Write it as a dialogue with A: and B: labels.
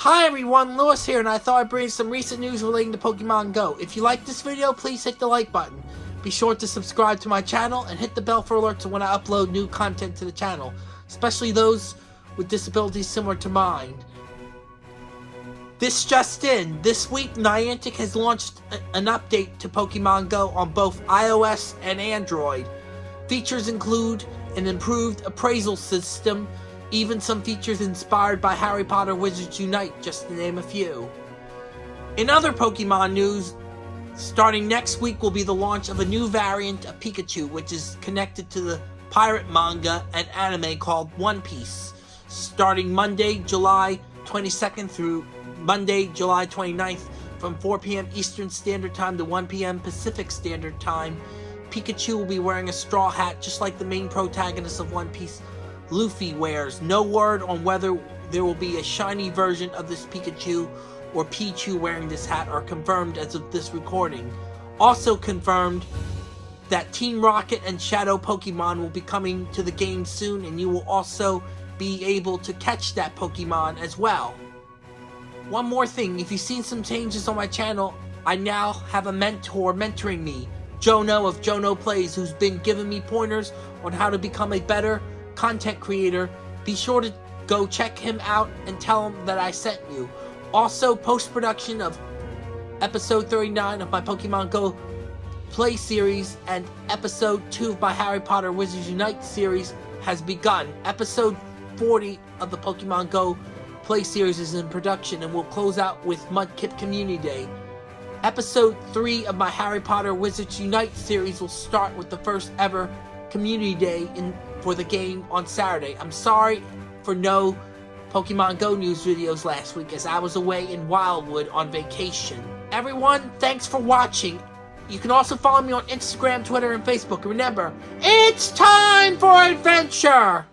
A: Hi everyone, Lewis here, and I thought I'd bring some recent news relating to Pokemon Go. If you like this video, please hit the like button. Be sure to subscribe to my channel and hit the bell for alerts when I upload new content to the channel, especially those with disabilities similar to mine. This just in, this week Niantic has launched an update to Pokemon Go on both iOS and Android. Features include an improved appraisal system, even some features inspired by Harry Potter Wizards Unite, just to name a few. In other Pokemon news, starting next week will be the launch of a new variant of Pikachu, which is connected to the pirate manga and anime called One Piece, starting Monday, July 22nd through Monday, July 29th from 4 p.m. Eastern Standard Time to 1 p.m. Pacific Standard Time. Pikachu will be wearing a straw hat just like the main protagonist of One Piece, Luffy wears. No word on whether there will be a shiny version of this Pikachu or Pichu wearing this hat are confirmed as of this recording. Also confirmed that Team Rocket and Shadow Pokemon will be coming to the game soon and you will also be able to catch that Pokemon as well. One more thing, if you've seen some changes on my channel, I now have a mentor mentoring me, Jono of Jono Plays, who's been giving me pointers on how to become a better content creator, be sure to go check him out and tell him that I sent you. Also, post-production of episode 39 of my Pokemon Go play series and episode 2 of my Harry Potter Wizards Unite series has begun. Episode 40 of the Pokemon Go play series is in production and will close out with Mudkip Community Day. Episode 3 of my Harry Potter Wizards Unite series will start with the first ever Community Day in for the game on Saturday. I'm sorry for no Pokemon Go news videos last week as I was away in Wildwood on vacation. Everyone, thanks for watching. You can also follow me on Instagram, Twitter, and Facebook. Remember, it's time for adventure!